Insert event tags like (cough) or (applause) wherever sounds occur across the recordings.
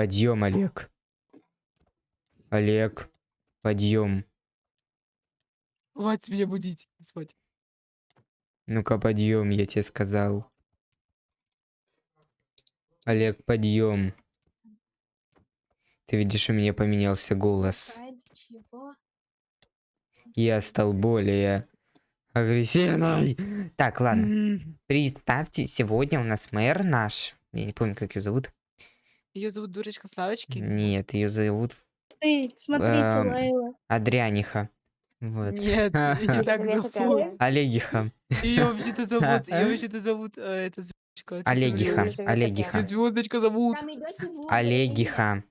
Подъем, Олег. Олег, подъем. Хватит меня будить. Спать. Ну-ка, подъем, я тебе сказал. Олег, подъем. Ты видишь, у меня поменялся голос. Я стал более агрессивный. Так, ладно. Представьте, сегодня у нас мэр наш. Я не помню, как ее зовут. Ее зовут дурочка Славочки. Нет, ее зовут Ты, смотрите, Эм, Лайла. Адрианиха. Вот. Нет, (laughs) ее так. Олегиха. Ее вообще-то (laughs) зовут, ее вообще-то зовут, э, это звездочка. Олегиха. Олегиха. Ее звездочка зовут. Там идете в лоб, Олегиха.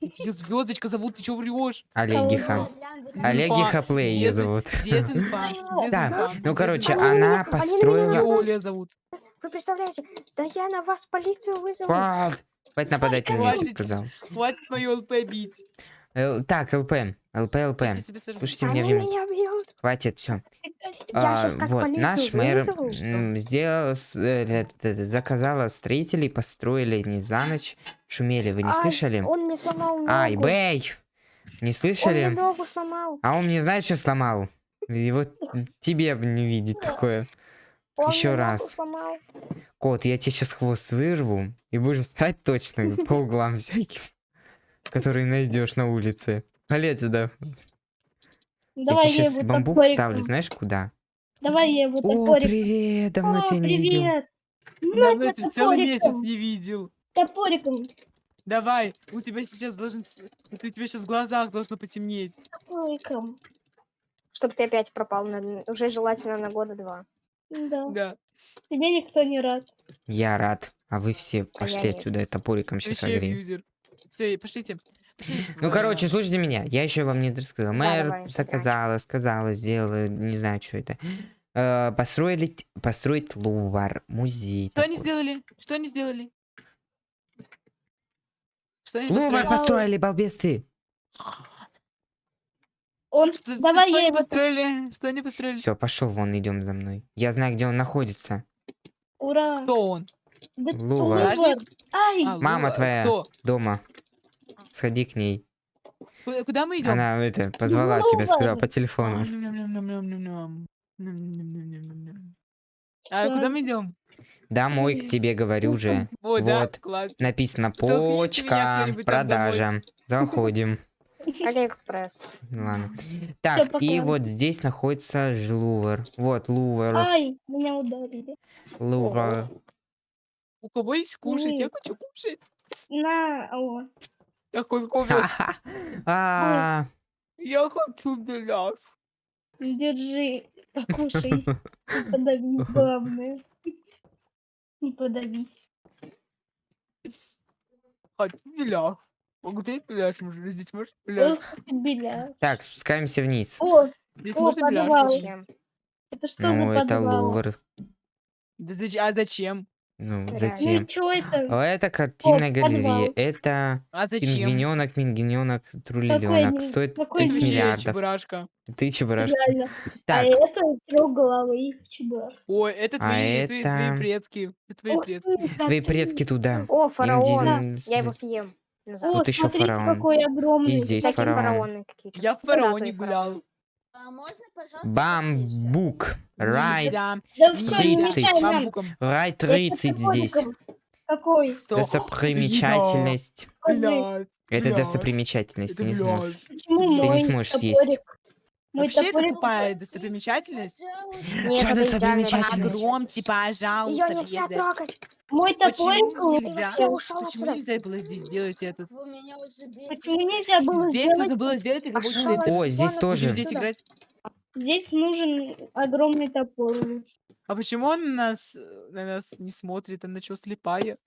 Ее звездочка зовут, ты что врешь? Олегиха. Олегиха Плей ее зовут. Дезинфа. (laughs) Да, Дезинфа. ну короче, Дезинфа. она Алина, построила... Оля зовут. Вы представляете, да я на вас полицию вызову. Хватит нападать на меня, сказал. Хватит мою ЛП бить. Л- Так, ЛП. ЛП, ЛП. Слушайте меня внимательно. Хватит, все. Сейчас как вот, наш мэр вызову. сделал, э, э, э, заказала строителей, построили не за ночь. Шумели, вы не Ай, слышали? Он мне сломал ногу. Ай, бэй! Не Он мне слышали? ногу сломал. А он мне знаешь, что сломал? И вот тебе бы не видеть такое. Он мне ногу раз. сломал. Кот, я тебе сейчас хвост вырву и будешь спать точно по углам всяким, которые найдешь на улице. Вали сюда. Давай я я сейчас бамбук топориком. ставлю, знаешь куда? Давай я его О, топориком. привет, давно О, тебя не видел. привет. Давно На я тебя целый месяц не видел. Топориком. Давай, у тебя сейчас должен... у тебя сейчас в глазах должно потемнеть. Топориком. Чтобы ты опять пропал. на- Уже желательно на года два. Да. Да. Тебе никто не рад. Я рад. А вы все я пошли нет. отсюда, я топориком сейчас огрею. Все, пошлите. (laughs) Ну, А, короче, слушайте меня. Я еще вам не рассказал. Мэр заказала, сказала, сделала, не знаю, что это. Э, построили, построить Лувар, музей. Что они сделали? Что они сделали? Что они Лувар построили? построили, балбес ты. Он... Что, Давай что я они его... построили? Что они построили? Все, пошел вон, идем за мной. Я знаю, где он находится. Ура. Кто он? Да. Лува. Ай, А, Мама твоя. Кто? Дома. Сходи к ней. Ку- Куда мы идем? Она это позвала тебя, сказала по телефону. А Да. куда мы идем? Домой к тебе говорю же. Вот, да? Вот. Класс. Написано почка, продажа. Заходим. Алиэкспресс. Ладно. Так, и вот здесь находится ж Лувр. Вот, Лувр. ай, меня ударили. Лувр. У кого есть кушать? Я хочу кушать. На, о. Я хочу (laughs) кушать. А, Я хочу беляш. Держи, покушай. (laughs) Не подавись, главное. Не подавись. Хочу беляш. Могу ты беляш? Может, здесь можешь беляш? Ох, ты беляш. Так, спускаемся вниз. О, Здесь О, можно подвал. Зачем? это что за Ну, это подвал? Лувр. Да А зачем? Ну. Ну затем. и что это? А Это картинная подвал. галерея. Это А зачем? пингвиненок, трулиленок. они- Стоит какой 30 они? Вообще миллиардов. чебурашка. Ты чебурашка. Реально. А Так, это трехголовый чебурашка. Ой, это А твои, твои, твои это- предки. Это твои Ух предки. твои предки туда. О, фараон. Им Я его съем. О, Назад. Тут ещё смотрите, фараон. какой огромный. И здесь Всякие фараон. фараоны какие-то. Я в да, фараоне фараон. гулял. А можно, пожалуйста, Бамбук. Рай. Да все, не Тридцать. мешай нам. Бамбуком. рай Я 30 здесь. Какой? Достопримечательность. Блядь, Это Бляш, достопримечательность. Ты не сможешь. Почему Ты не сможешь съесть. топорик? Мой Вообще это тупая достопримечательность. Нет, это достопримечательность. вариант. Погромче, пожалуйста. Ее нельзя трогать. Мой топорик лучше. нельзя? Ушел Почему отсюда. нельзя было здесь сделать этот? Почему нельзя было Здесь сделать? нужно было сделать рабочий Пошёл центр. О, здесь тоже. Здесь играть. Здесь нужен огромный топор. А почему он на нас, на нас не смотрит? Она что, слепая?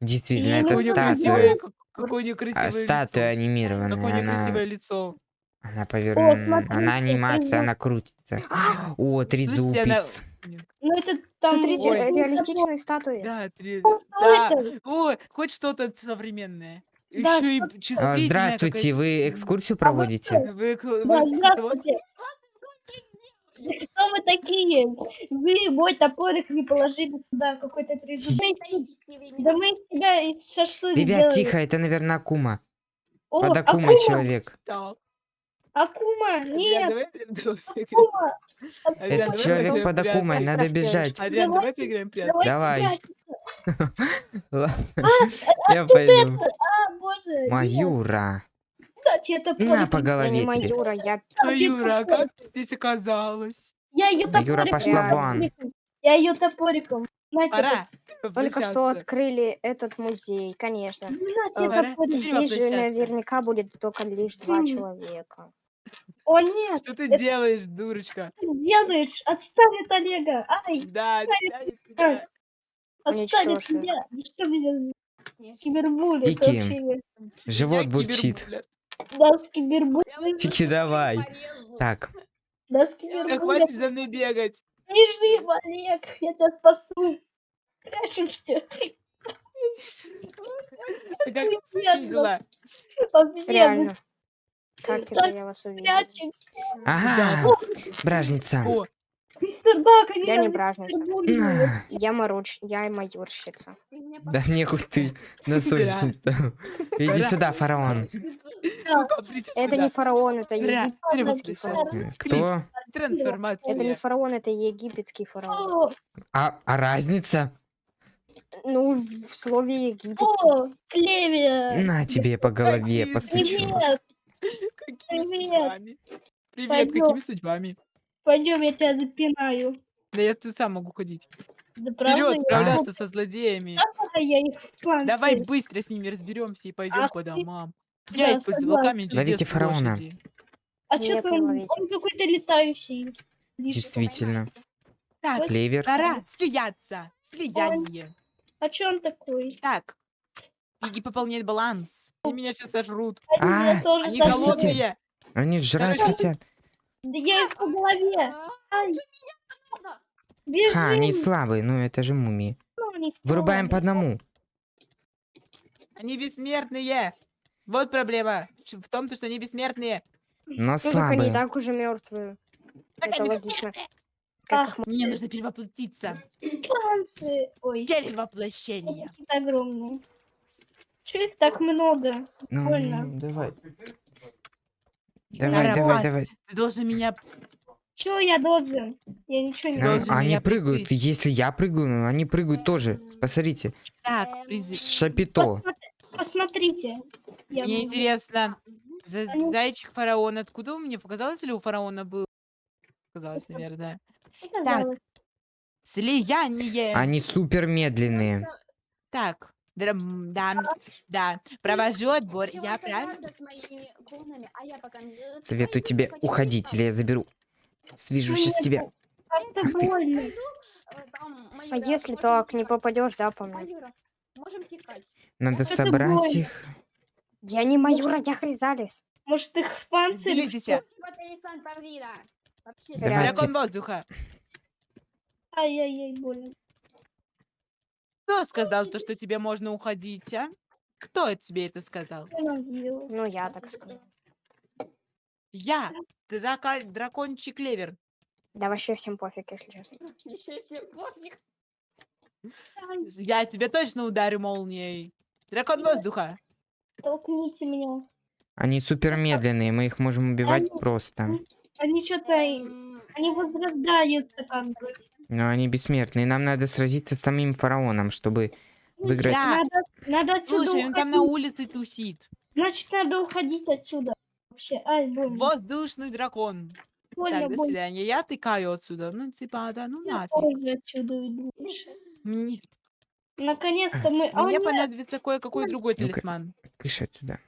Действительно, Я это Какое у нее знаю. красивое, статуя. как- какое нее а, лицо. Какое у анимированная. нее красивое Она, лицо. Она смотрите, Она анимация, она крутится. А! О, она... трезубец. Ну это там... Смотрите, Ой. реалистичные статуи. Да, три... Да. О, хоть что-то современное. Да, Еще и А, чувствительное. Здравствуйте, вы экскурсию проводите? Вы, Да, здравствуйте. Кто вы такие? Вы мой топорик не положили туда, какой-то трезубый. Да мы из тебя из шашлык Ребят, сделали. тихо, это, наверное, Акума. О, Под Акумой Акума, человек. Что? Акума, нет. Акума. Это человек под. Акумой, надо бежать. Адриан, давай поиграем прятки. Давай. Я пойду. А, Маюра. На по Я голове. Маюра, я Ну, Юра, а как ты здесь оказалась? Я ее Да, Юра, топориком. пошла вон. Я ее топориком. Пора. только что открыли этот музей, конечно. Э. Здесь же наверняка будет только лишь два человека. О (laughs) нет, Что ты это делаешь, дурочка? ты делаешь? Отстань от Олега. Ай, Да, отстань от Уничтожь их. меня. Вы что меня за кибербулли? Это Тики. вообще... Живот Я бурчит. кибербуллер. Да, с кибербулли. Тики, давай. Так, Да, с Да кибербулли. хватит за мной бегать. Бежи, Олег, я тебя спасу. Прячемся. (laughs) Ты как нас? Вообще, мы Реально. Как же я вас увидел? прячемся. ага, бражница. О, Мистер Бак, они Я не бражница. На. Я маруч, я майорщица. Да нехуй ты на совесть не ставил. Иди Да. сюда, фараон. прийти Это не фараон, это египетский фараон. Э, Кто? Трансформация. Это не фараон, это египетский фараон. А, а разница? Ну, в слове египетский. о, Клевия. На тебе по голове постучу. Привет. Какими Привет. судьбами? Привет, Пойдём. какими судьбами? Пойдем, я тебя запинаю. Да я тут сам могу ходить. Да? Вперед, я- справляться со злодеями. Я их в план Давай цель. быстро с ними разберемся и пойдем Ах по ты. домам. Да, Я использовал согласна. камень Ловите чудес фараона. лошади. А Нет, не он, он какой-то летающий. Действительно. Так, Клевер. пора слияться. Слияние. А что он такой? Так. Беги пополнять баланс. Они меня сейчас сожрут. Они А, тоже Они сожрут. голодные. Они жрать Короче, хотят. Да я их по голове. Ай. Бежим. Ха, они слабые, ну это же мумии. Ну, они Вырубаем по слабые. одному. Они бессмертные. Вот проблема. Ч- В том, то, что они бессмертные. Но Ну, так они и слабые. так уже мертвые. Так Это они логично. Как их Мне нужно перевоплотиться. танцы. Ой, Перевоплощение. какие-то огромные. Че их так много? Ну, больно. давай. Давай, давай, давай. Ты должен меня... Че я должен? Я ничего не должен они прыгают. Если я прыгаю, ну, они прыгают тоже. Посмотрите. Так, Шапито. Посмотри- Посмотрите. Я Мне буду- интересно, за Они- зайчик фараон, откуда у меня показалось, или у фараона был? Показалось, наверное. Показалось. Слияние. Они супер медленные. Так, драм- да, да. Провожу отбор. Я правильно? Советую тебе уходить, или я заберу. Свяжу сейчас тебя. Больно. А если так, не попадешь, да, по мне? Надо собрать их. Я не майора, я хризалис. Может их в панцире? Делитесь. Типа. Дракон воздуха. Ай-яй-яй, больно. Кто сказал то, что тебе можно уходить, а? Кто это тебе это сказал? Ну, я так скажу. Я, драка- дракончик Левер. Да вообще всем пофиг, если честно. (laughs) Еще всем пофиг. Ай, Я тебе точно ударю молнией. Дракон воздуха. толкните меня. Они супер медленные, мы их можем убивать Они- просто. Они что-то... Они возрождаются как бы. Но они бессмертные. Нам надо сразиться с самим фараоном, чтобы выиграть. Да. Надо, надо отсюда Слушай, он там на уходить. улице тусит. Значит, надо уходить отсюда. Вообще, ай, больно. Воздушный дракон. больно, Так, до больно. свидания. Я тыкаю отсюда. Ну, типа, да, ну Я нафиг. отсюда уйду. Мне, Наконец-то мы... А, мне нет, понадобится кое-какой другой Ну-ка. талисман. Кыш отсюда.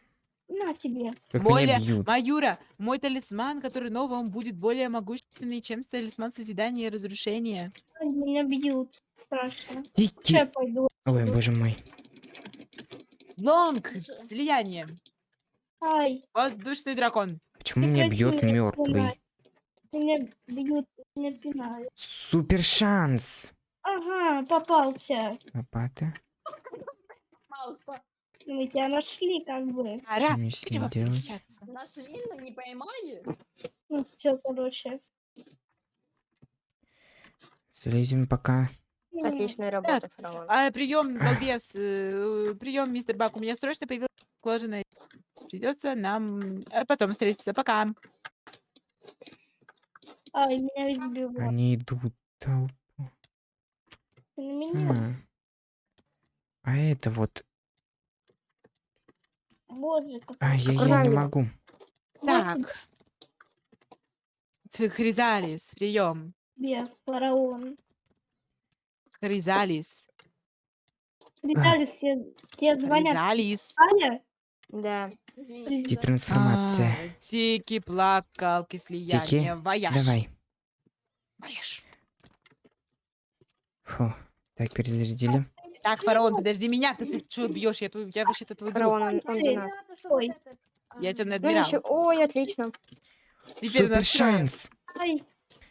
На тебе. Как Более, меня бьют. Маюра, мой талисман, который новый, он будет более могущественный, чем талисман созидания и разрушения. Меня бьют. Страшно. Тики. Я пойду. Ой, боже мой. Лонг, слияние. Ай, Воздушный дракон. Почему меня бьет мертвый? Меня бьют, меня пинают. Супер шанс. Ага, попался. Лопата. Мауса. Мы тебя нашли, как бы. Пора ним делать? перевоплощаться. Нашли, но не поймали. Ну, все, короче. Залезем пока. Отличная работа, фараон. А, прием, балбес, э, прием, мистер Бак. У меня срочно появилась кожаная. Придется нам э, потом встретиться. Пока. Ай, меня избивают. Они идут. толпу. На меня. А. А это вот. Боже, как А, я, я не могу. Так. Хризалис, прием. тебе, фараон. Хризалис. Виталий, все тебе звонят. Хризалис. Аня? Да. Извините. Детрансформация. А, Тики, плакалки, слияние, Тики, вояж. Давай. Вояж. Фу. Так, перезарядили. Так, фараон, подожди меня, ты, ты что бьешь? Я, твой, я вообще-то твой друг. Фараон, он, он за нас. Ой. а, Я темный Ну, адмирал. ничего. Ой, отлично. Теперь Супер шанс. Ай,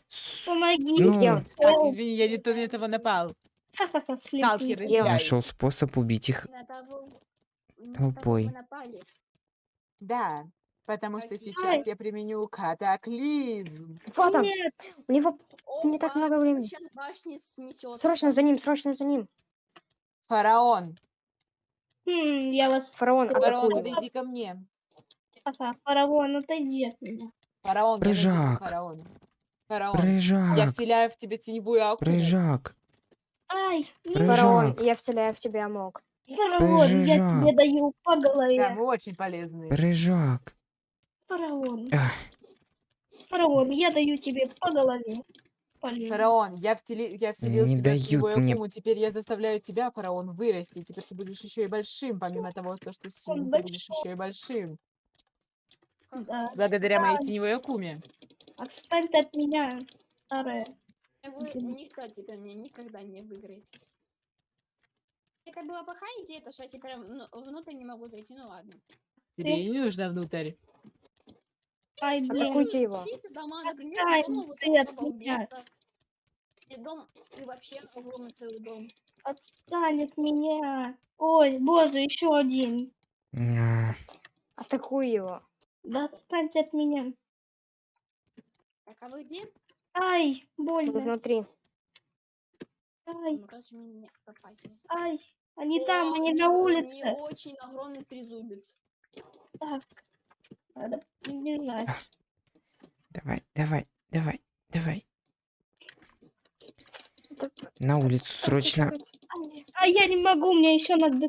С- помоги. Ну? Так, Ой, извини, я не то на этого напал. ха-ха-ха. Нашел способ убить их. Толпой. Да, потому что Ай. сейчас я применю катаклизм. Вот он. Нет, У него Не так много времени. Срочно за ним, срочно за ним. Фараон, Хм, я вас... Фараон, фараон, атакует. подойди ко мне. Фараон, отойди от меня. Фараон, я найду Прыжак. фараон. Фараон, я Прыжак. вселяю в тебя теневую акулу. Прыжак. Ай, нет, Фараон, Прыжак. я вселяю в тебя мог. фараон, я тебе Прыжак. даю по Да, голове. вы очень полезные. Прыжак. Фараон, Ах, фараон, я даю тебе по голове. Фараон, я, втели... я вселил Не тебя в дают мне- акуму. Теперь я заставляю тебя, фараон, вырасти. Теперь ты будешь еще и большим, помимо того, то, что сильным, ты будешь еще и большим. Да. Благодаря моей теневой акуме. Отстань ты от меня, старая. Вы никто теперь меня никогда не выиграет. Это была плохая идея, то что я теперь ну, внутрь не могу зайти, ну ладно. Тебе не нужно внутрь. Ай, блин. Атакуйте его. Дома, например, Отстань дома вот ты от этого меня. балбеса. И дом, и вообще огромный целый дом. Отстань от меня. Ой, боже, еще один. Атакуй его. Да отстаньте от меня. Так, а вы где? Ай, больно. внутри. Ай, Ну, ай. Они О, там, они на они улице. очень огромный трезубец. Так. Надо бежать. Давай, давай, давай, давай. Да, На улицу срочно. А я не могу, мне еще надо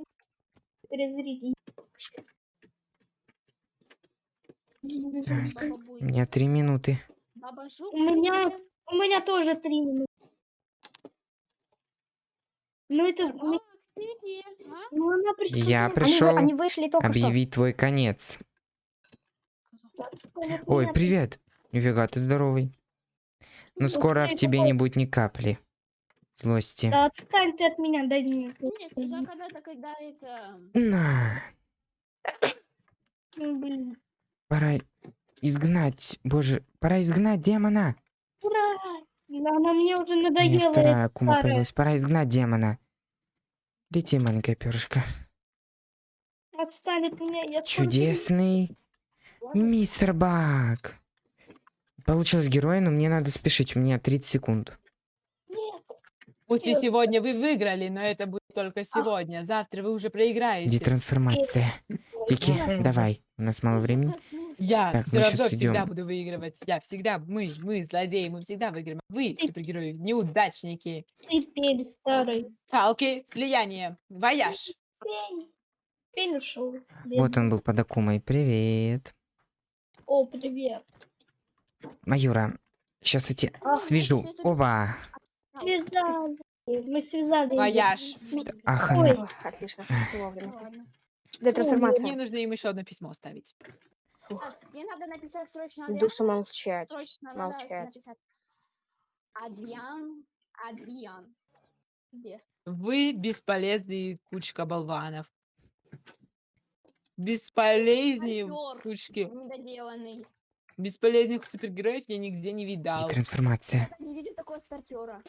перезарядить. Так, у меня три минуты. У меня-. У меня тоже три минуты. Ну это... Ну? А? Ну она пришла. Я Они, пришел они вышли только что. объявить твой конец. Ой, привет. Нифига, ты здоровый. Но Ну, скоро в тебе не будет ни капли злости. Да отстань ты от меня, дай мне. Это... На, Ну, блин. пора изгнать, боже, пора изгнать демона. Ура! Да, она мне уже надоела, вторая эта акума старая. появилась. Пора изгнать демона. Лети, маленькая перышко. Отстань от меня, я Чудесный мистер Бак. Получилось герой, но мне надо спешить. У меня 30 секунд. Нет, Пусть и сегодня вы выиграли, но это будет только сегодня. Завтра вы уже проиграете. Детрансформация. Тикки, Нет. давай. У нас мало времени. Я Так, все равно всегда идём. буду выигрывать. Я всегда, мы, мы, злодеи, мы всегда выиграем. Вы, супергерои, неудачники. ты пень старый. Каалки, слияние, вояж. Пень. Пень ушел. Вот он был под Акумой. Привет. О, привет. Маюра, сейчас я тебя А, свяжу. Оба. Связали. Мы связали. Вояж. Ах, Ой. она. Отлично. Вовремя. ладно. Мне Детрансформация. нужно им еще одно письмо оставить. Так, мне надо написать срочно Адриан. Душу молчать. Срочно надо молчать. написать. Адриан. Адриан. Где? Вы бесполезные кучка болванов. Бесполезные Актер. кучки. Недоделанный. Бесполезных супергероев я нигде не видал. Трансформация. Я не видел такого стартера.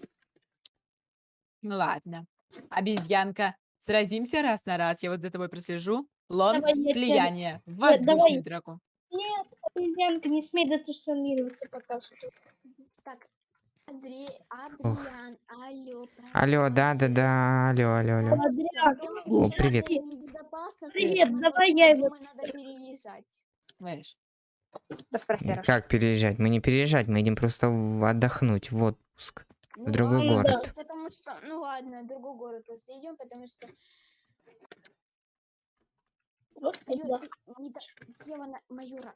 Ну ладно. Обезьянка. Сразимся раз на раз. Я вот за тобой прослежу. Лон, Давай, я слияние. давай. Воздушный дракон. Нет, обезьянка, не смей детрансформироваться пока что. Адри... Адриан, алло, Алло, да-да-да, алло, алло, алло. Подряд. О, привет. Привет, давай я его- надо переезжать. Знаешь. Как переезжать? Мы не переезжать, мы идем просто в- отдохнуть, в отпуск. Ну другой ладно, город. Потому что, ну ладно, в другой город просто идем, потому что Просто Ю- да. ты не до- демона майора.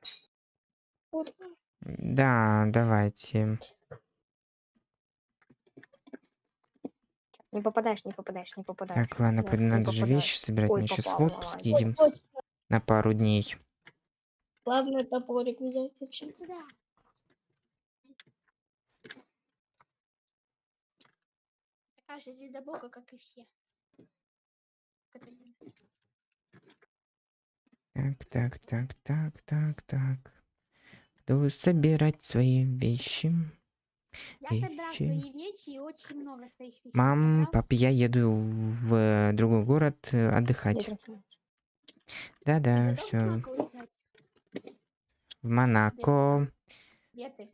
Да, давайте. Не попадаешь, не попадаешь, не попадаешь. Так, ладно, Нет, надо же попадаешь. вещи собирать. Ой, Мы сейчас в отпуск едем на пару дней. Главное топорик взять вообще. Сюда. Такая же бога, как и все. Так, так, так, так, так, так. Буду собирать свои вещи. Я собрал Вещи. свои вещи и очень много своих вещей. Мам, пап, я еду в э, другой город э, отдыхать. Да-да, в все. Монако? В Монако. Где ты?